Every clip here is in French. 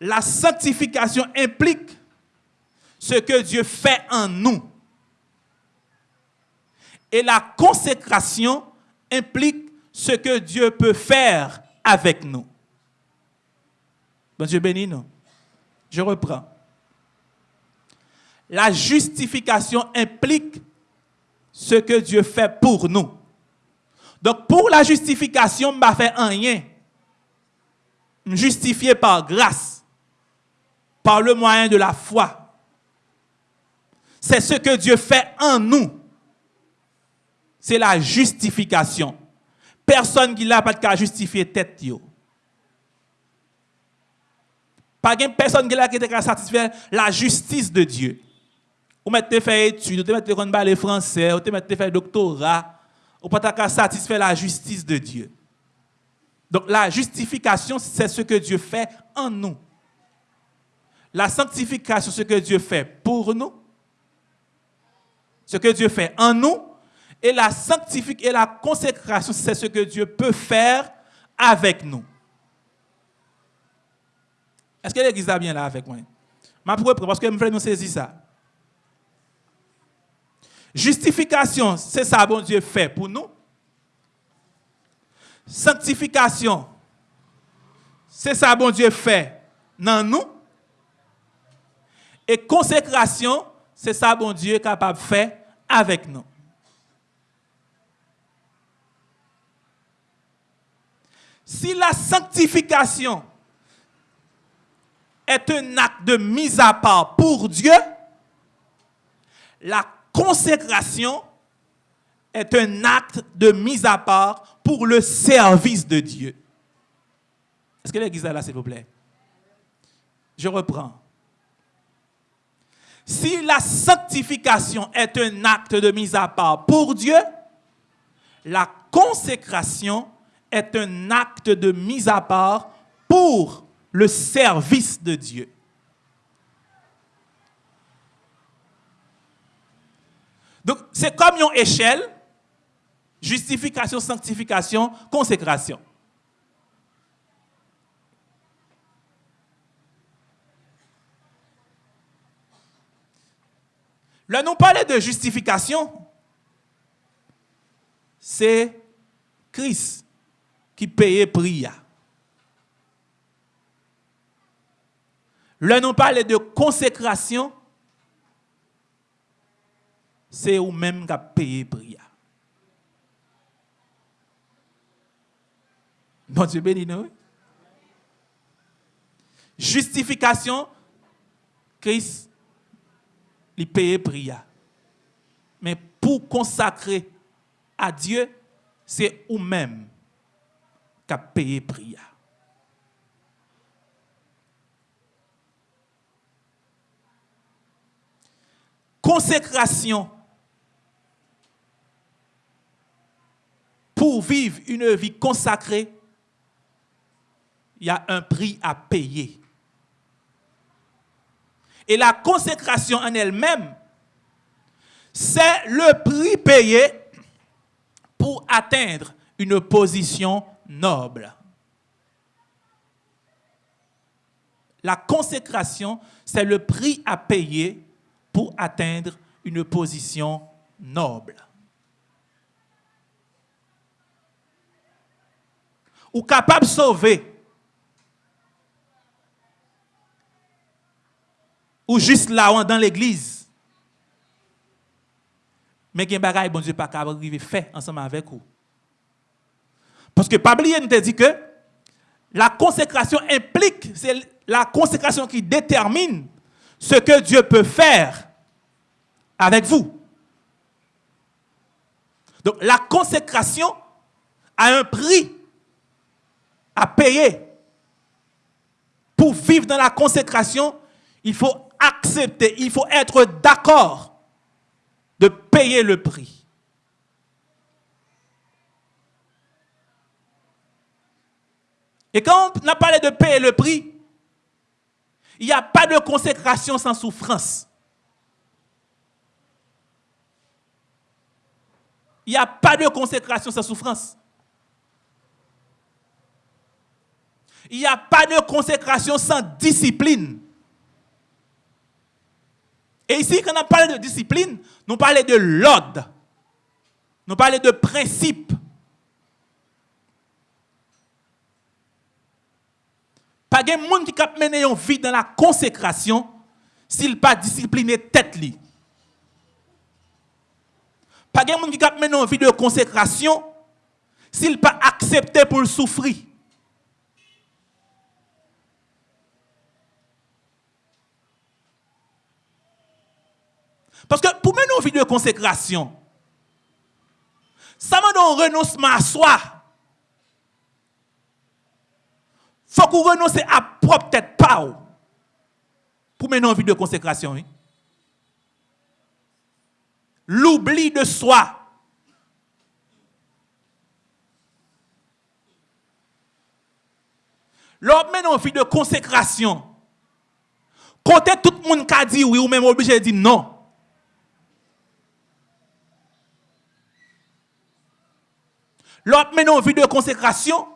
La sanctification implique ce que Dieu fait en nous. Et la consécration implique ce que Dieu peut faire avec nous. Bon Dieu bénis nous. Je reprends. La justification implique ce que Dieu fait pour nous. Donc pour la justification, je ne fait rien. Je justifié par grâce, par le moyen de la foi. C'est ce que Dieu fait en nous. C'est la justification. Personne qui n'a pas de justifier tête. Pas personne qui a qui satisfaire la justice de Dieu. Ou mettez fait études, ou mettez fait français, ou mettez fait doctorat, ou pas satisfaire la justice de Dieu. Donc la justification, c'est ce que Dieu fait en nous. La sanctification, ce que Dieu fait pour nous. Ce que Dieu fait en nous. Et la sanctification et la consécration, c'est ce que Dieu peut faire avec nous. Est-ce que l'église est bien là avec moi? Parce que je veux nous saisir ça. Justification, c'est ça bon Dieu fait pour nous. Sanctification, c'est ça bon Dieu fait dans nous. Et consécration, c'est ça bon Dieu capable de faire avec nous. Si la sanctification est un acte de mise à part pour Dieu, la consécration est un acte de mise à part pour le service de Dieu. Est-ce que l'église est là, s'il vous plaît? Je reprends. Si la sanctification est un acte de mise à part pour Dieu, la consécration est un acte de mise à part pour le service de Dieu. Donc, c'est comme une échelle, justification, sanctification, consécration. Là, nous parlons de justification. C'est Christ qui payait prix. Là, nous parlons de consécration c'est vous-même qui avez payé Dieu béni nous. Justification, Christ, il paye prix. Mais pour consacrer à Dieu, c'est vous-même qui payé prix. Consécration, pour vivre une vie consacrée, il y a un prix à payer. Et la consécration en elle-même, c'est le prix payé pour atteindre une position noble. La consécration, c'est le prix à payer pour atteindre une position noble. ou capable de sauver. Ou juste là dans l'église. Mais qu'il y a bon Dieu pas de faire ensemble avec vous. Parce que Pablier nous dit que la consécration implique, c'est la consécration qui détermine ce que Dieu peut faire avec vous. Donc la consécration a un prix à payer. Pour vivre dans la consécration, il faut accepter, il faut être d'accord de payer le prix. Et quand on a parlé de payer le prix, il n'y a pas de consécration sans souffrance. Il n'y a pas de consécration sans souffrance. il n'y a pas de consécration sans discipline. Et ici, quand on parle de discipline, nous parlons de l'ordre. Nous parlons de principe. Pas de monde qui a mené une vie dans la consécration s'il pas discipliné tête. Pas de monde qui a mené une vie de consécration s'il pas accepté pour souffrir. Parce que pour mener une vie de consécration, ça m'a un renoncement à soi. faut qu'on renonce à propre tête pas pour mener une vie de consécration. Hein? L'oubli de soi. L'homme mène une vie de consécration. Côté tout le monde qui a dit oui ou même obligé de dire non. L'autre maintenant vie de consécration,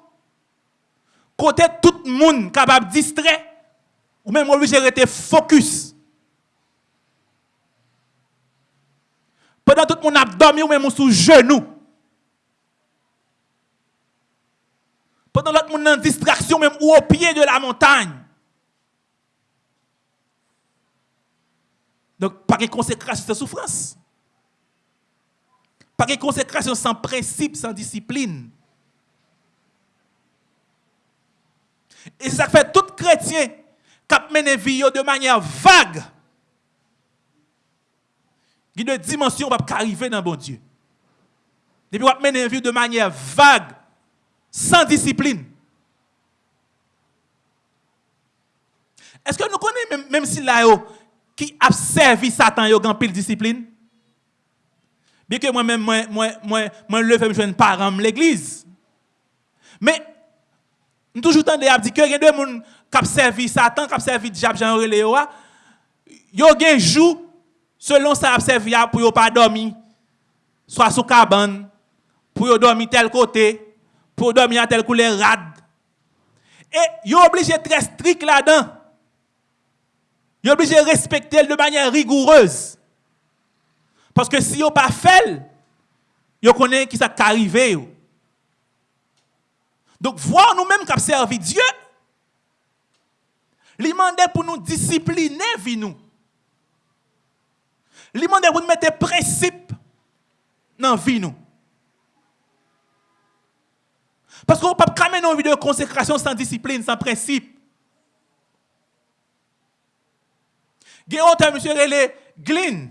côté tout le monde capable de distraire, ou même obligé de focus. Pendant tout le monde a dormi ou même sous genou. Pendant l'autre monde en distraction même ou au pied de la montagne. Donc, pas de consécration, c'est souffrance. Pas de consécration sans principe, sans discipline. Et ça fait tout chrétien qui mené vie de manière vague. Il y a une dimension qui arriver dans bon Dieu. Depuis qu'on mené vie de manière vague, sans discipline. Est-ce que nous connaissons même, si là, qui a servi Satan, il a pile discipline? Bien que moi-même, moi, moi, moi, moi, le fais, je suis parent de l'église. Mais, nous toujours tendez à dire que a des gens qui ont servi Satan, qui ont servi diable, Jean Reléo, ils ont un jour, selon ça, a servi pour ne pas dormir, soit sous cabane, pour dormir tel côté, pour dormir à tel couleur rade. Et ils sont obligés très strict là-dedans. Ils sont obligés de respecter de manière rigoureuse. Parce que si vous pas fait, vous connaissez qui ça arrivé. Donc, voir nous-mêmes qui servi Dieu, il pour nous discipliner vie nous. Il pour nous mettre principe dans la vie nous. Parce qu'on ne peut pas mener une vie de consécration sans discipline, sans principe. Il y a un monsieur. Glyn.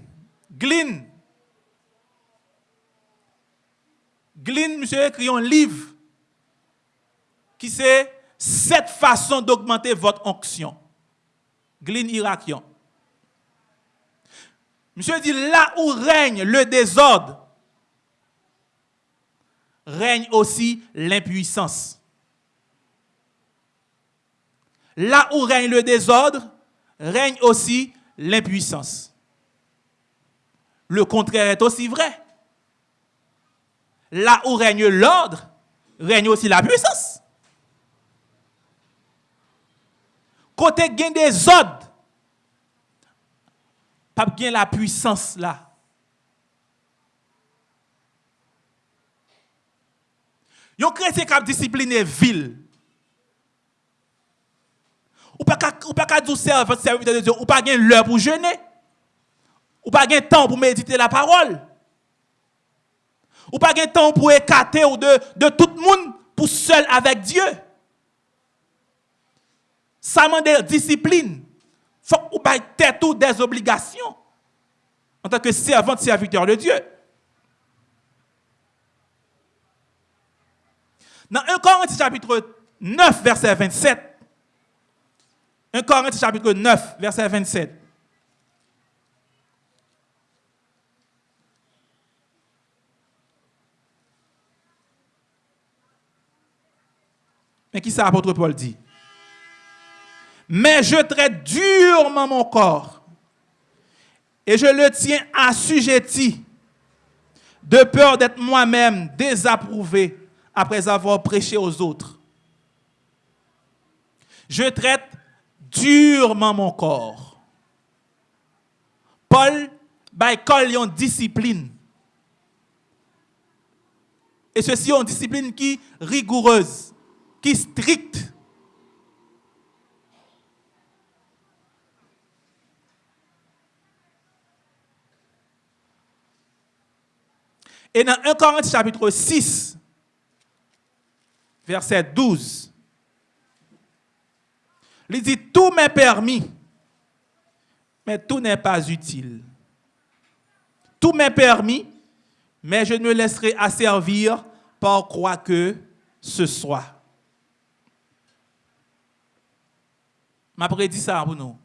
Glyn, monsieur, écrit un livre qui c'est sept façons d'augmenter votre onction. Glyn irakien. Monsieur dit là où règne le désordre, règne aussi l'impuissance. Là où règne le désordre, règne aussi l'impuissance. Le contraire est aussi vrai. Là où règne l'ordre, règne aussi la puissance. Côté gain des ordres, pas bien la puissance là. Yon chrétien qui a discipliné ville. Ou pas ou pas dire servir de Dieu, ou pas gain l'heure pour jeûner. Ou pas gain temps pour méditer la parole. Ou pas de temps pour écarter ou de, de tout le monde pour seul avec Dieu. Ça demande discipline. Faut que vous tout des obligations en tant que servant, serviteur de Dieu. Dans 1 Corinthiens chapitre 9, verset 27, 1 Corinthiens chapitre 9, verset 27, Mais qui ça, l'apôtre Paul dit? Mais je traite durement mon corps et je le tiens assujetti de peur d'être moi-même désapprouvé après avoir prêché aux autres. Je traite durement mon corps. Paul, by une discipline. Et ceci une discipline qui rigoureuse, qui stricte. Et dans 1 Corinthiens chapitre 6, verset 12, il dit, tout m'est permis, mais tout n'est pas utile. Tout m'est permis, mais je ne me laisserai asservir par quoi que ce soit. M'a prédit ça pour nous.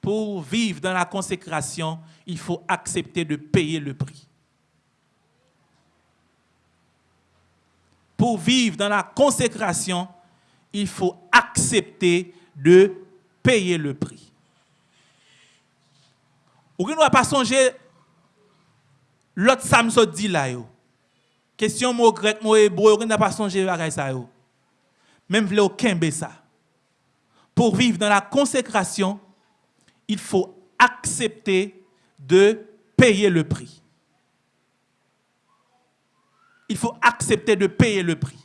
Pour vivre dans la consécration, il faut accepter de payer le prix. Pour vivre dans la consécration, il faut accepter de payer le prix. Ou ne doit pas songer l'autre samso dit là yo. Question mot grec, mot hébreu, on n'a pas songé à ça yo? Même vle aucun ça. Pour vivre dans la consécration, il faut accepter de payer le prix. Il faut accepter de payer le prix.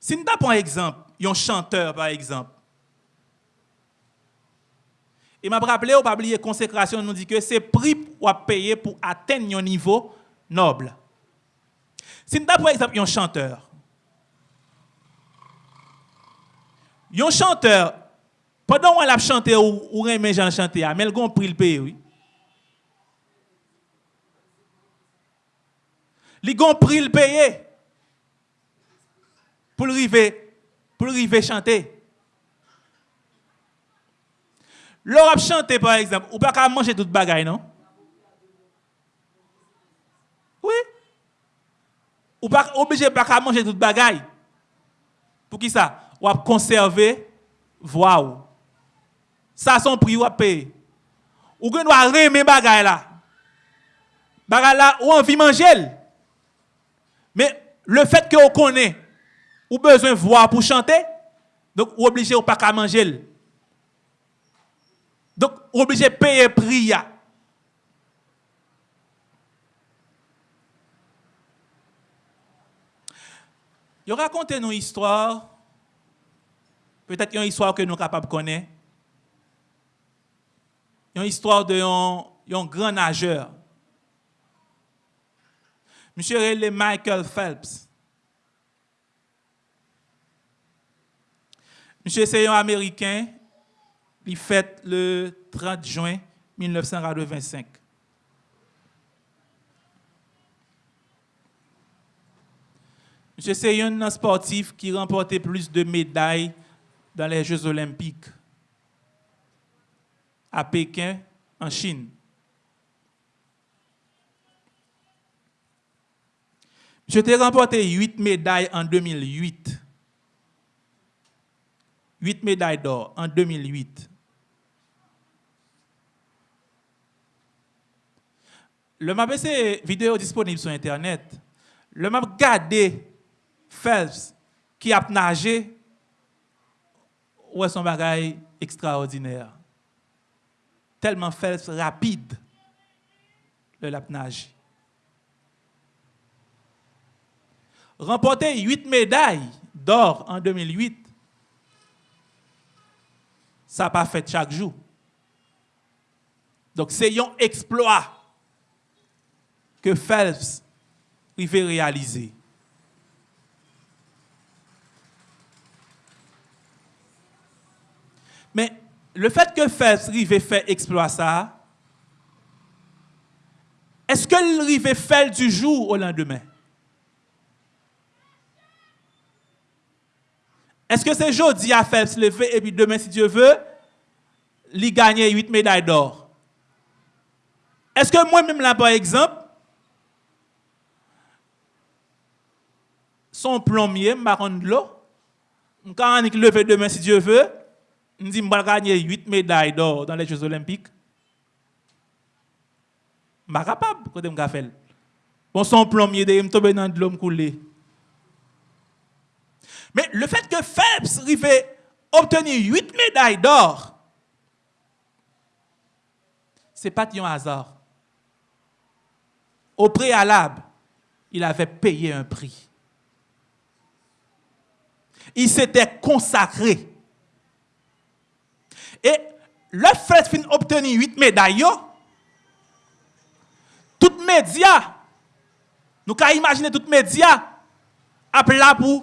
Si nous avons un exemple, un chanteur par exemple, et m'a rappelé, on pas oublier consécration, nous dit que c'est prix pour payer pour atteindre un niveau noble. Si nous avons par exemple un chanteur, un chanteur, pendant qu'on a chanté ou, ou remet Jean chanter, mais il a pris le pays, oui. Il a pris le pays pour arriver, pour arriver chanter. L'Europe chanter par exemple, ou pas qu'à manger toute bagaille, non? Oui. Ou pas obligé pas manger toute bagaille. Pour qui ça? Ou à conserver voix Ça son prix ou à payer. Ou que doit remettre bagaille là. Bagaille là ou envie manger. Mais le fait que on connaît ou besoin de voix pour chanter, donc ou obligé ou pas manger. Donc, obligé de payer prix. Il raconte une histoire, peut-être une histoire que nous sommes capables de connaître. Une histoire d'un grand nageur. Monsieur Michael Phelps. Monsieur, c'est un Américain il fête le 30 juin 1925. Monsieur, c'est un sportif qui remportait plus de médailles dans les Jeux olympiques à Pékin, en Chine. Je t'ai remporté 8 médailles en 2008. 8 médailles d'or en 2008. Le map c'est vidéo disponible sur internet. Le map gardé Phelps qui a nagé ouais son bagage extraordinaire? Tellement Phelps rapide le lap nage. Remporter 8 médailles d'or en 2008. Ça n'a pas fait chaque jour. Donc c'est un exploit que Phelps veut réaliser. Mais le fait que Phelps veut faire exploit ça, est-ce que le faire du jour au lendemain? Est-ce que c'est jeudi à Phelps lever et puis demain, si Dieu veut, il gagne 8 médailles d'or? Est-ce que moi-même, là, par exemple, son plombier, je vais de l'eau. Quand on lever demain, si Dieu veut, je dis, je vais gagner 8 médailles d'or dans les Jeux Olympiques. Je suis capable de faire. Bon, son plombier, de me tomber dans l'homme coulé. Mais le fait que Phelps arrivait obtenir 8 médailles d'or, ce n'est pas un hasard. Au préalable, il avait payé un prix. Il s'était consacré. E le fred fin obteni 8 meday yo, tout media, nou ka imagine tout media, ap la pou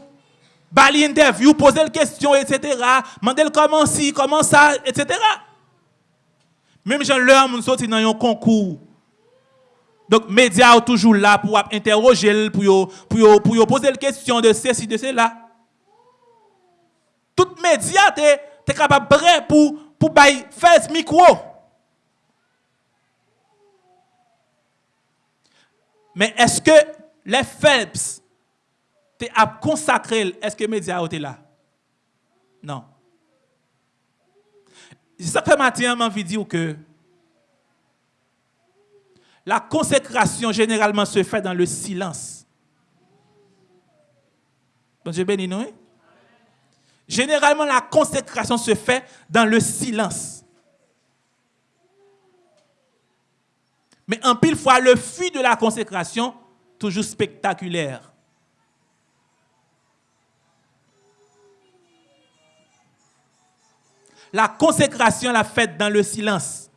bali interview, pose l kestyon, etc. Mandel koman si, koman sa, etc. Mem jan lè an moun soti nan yon konkou. Donk media ou toujou la pou ap interroje l, pou yo, pou yo, pou yo pose l kestyon de se si, de se la. Tout media te, te kapab bre pou pour faire micro. Mais est-ce que les Phelps tu as consacré, est-ce que les médias été là? Non. Ça fait matin, envie de dire que la consécration généralement se fait dans le silence. Bon Dieu nous. Généralement, la consécration se fait dans le silence. Mais en pile fois, le fuit de la consécration, toujours spectaculaire. La consécration, la fête dans le silence.